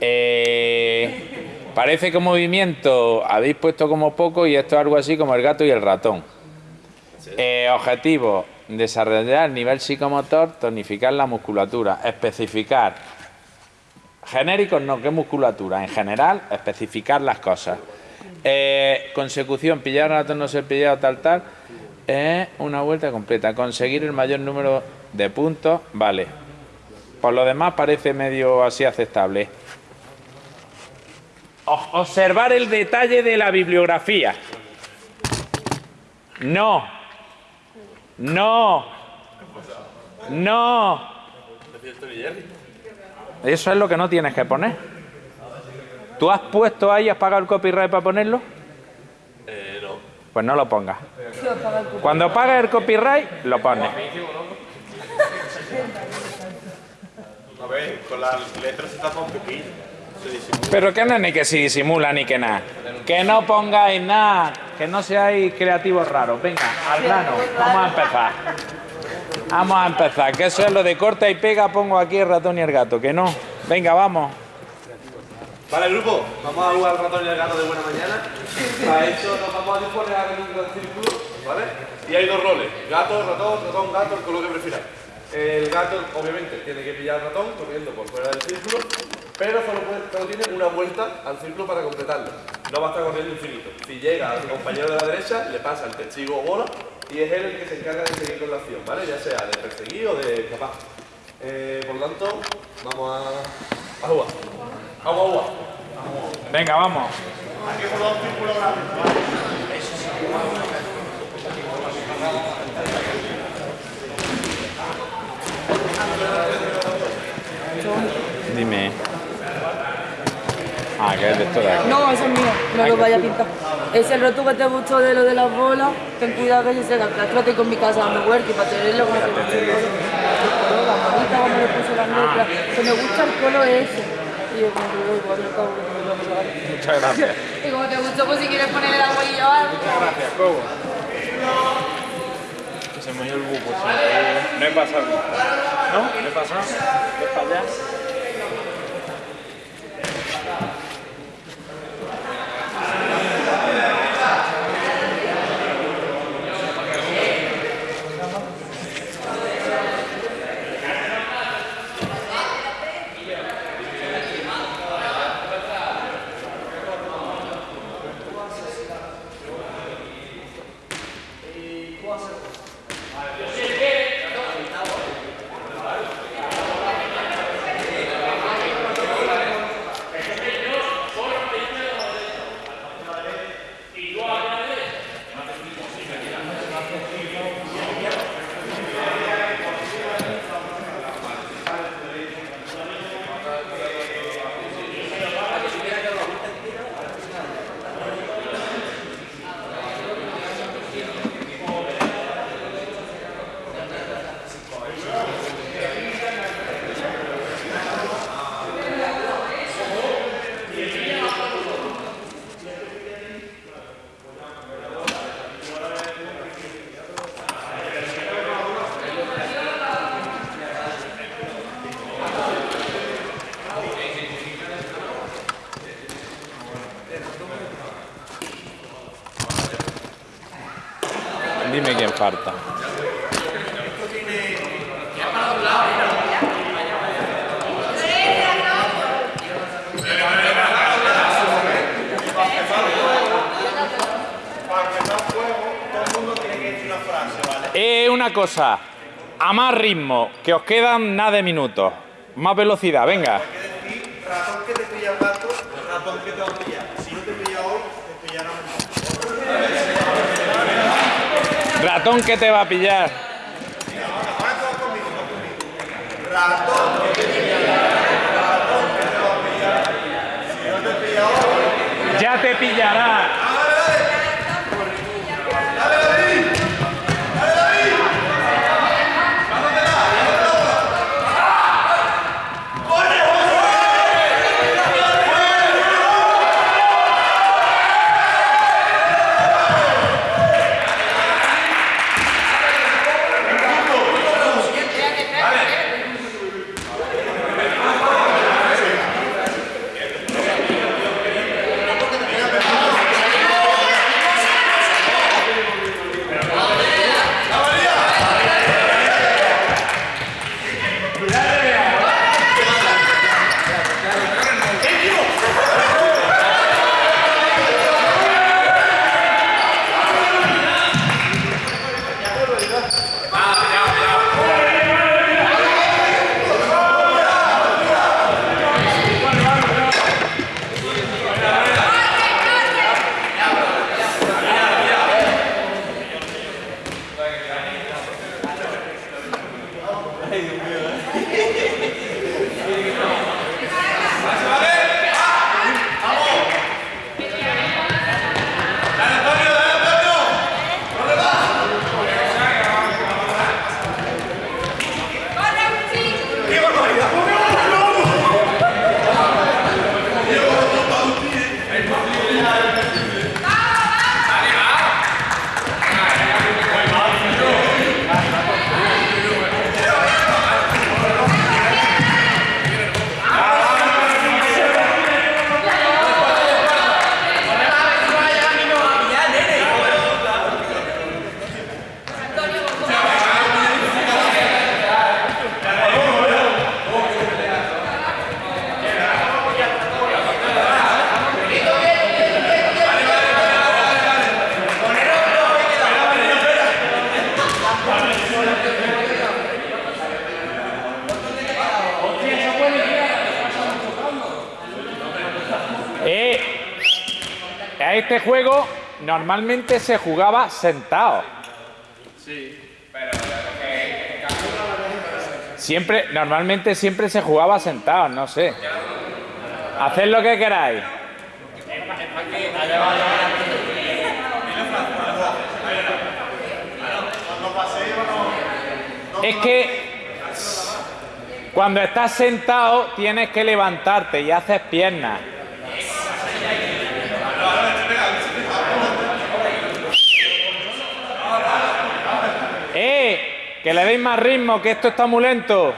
Eh, parece que movimiento habéis puesto como poco y esto es algo así como el gato y el ratón. Eh, objetivo, desarrollar nivel psicomotor, tonificar la musculatura, especificar. Genéricos no, ¿qué musculatura? En general, especificar las cosas. Eh, consecución, pillar ratón, no ser pillado, tal, tal. Eh, una vuelta completa. Conseguir el mayor número de puntos, vale. Por lo demás parece medio así aceptable. Observar el detalle de la bibliografía. No. No. No. Eso es lo que no tienes que poner. ¿Tú has puesto ahí, has pagado el copyright para ponerlo? Eh, no. Pues no lo pongas. Cuando pagues el copyright, lo pones. A ver, con las letras se tapa un poquillo. Pero que no es ni que si disimula ni que nada. Que no pongáis nada, que no seáis creativos raros. Venga, al grano, vamos a empezar. Vamos a empezar, que eso es lo de corta y pega, pongo aquí el ratón y el gato, que no. Venga, vamos. Vale, grupo, vamos a jugar al ratón y al gato de buena mañana. Para eso nos vamos a disponer a un gran círculo, ¿vale? Y hay dos roles, gato, ratón, ratón, gato, el color que prefiráis. El gato, obviamente, tiene que pillar al ratón corriendo por fuera del círculo, pero solo, puede- solo tiene una vuelta al círculo para completarlo. No va a estar corriendo infinito. Si llega a su compañero de la derecha, le pasa el testigo o bola y es él el que se encarga de seguir con la acción, ¿vale? Ya sea de perseguir o de escapar. Eh, por lo tanto, vamos a, a jugar. Vamos a jugar. Venga, vamos. Dime. Ah, que es de esto de aquí. No, ese es mío, no lo vaya a pintar. Ese roto que te gustó de lo de las bolas, ten cuidado que se Creo que con mi casa dando huerta y para tenerlo con el La bonita cuando le puse las letras, que me gusta el color ese. Y yo como que lo igual no acabo de Muchas gracias. Y como te gustó, pues si quieres ponerle la huella o algo. Gracias, Cobo. Que se me dio el buco. No he pasado. ¿No? ¿No he pasado? ¿Ves para allá? Dime quién falta. Eh, una cosa, a más ritmo, que os quedan nada de minutos. Más velocidad, venga. Ratón que te pilla el gato, ratón que te va a pillar. Si no te pilla hoy, te pillará mañana. Ratón que te va a pillar. Ratón te va a pillar. Ya te pillará. Este juego normalmente se jugaba sentado. Siempre, normalmente siempre se jugaba sentado, no sé. Haced lo que queráis. Es que cuando estás sentado tienes que levantarte y haces piernas. ¡Eh! Que le deis más ritmo, que esto está muy lento.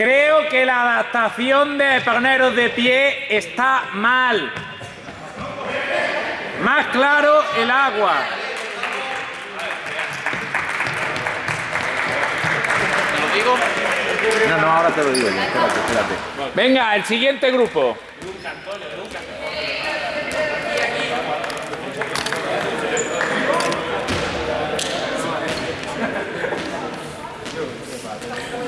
Creo que la adaptación de poneros de pie está mal. Más claro el agua. No, no, ahora te lo digo yo. Espérate, espérate. Venga, el siguiente grupo.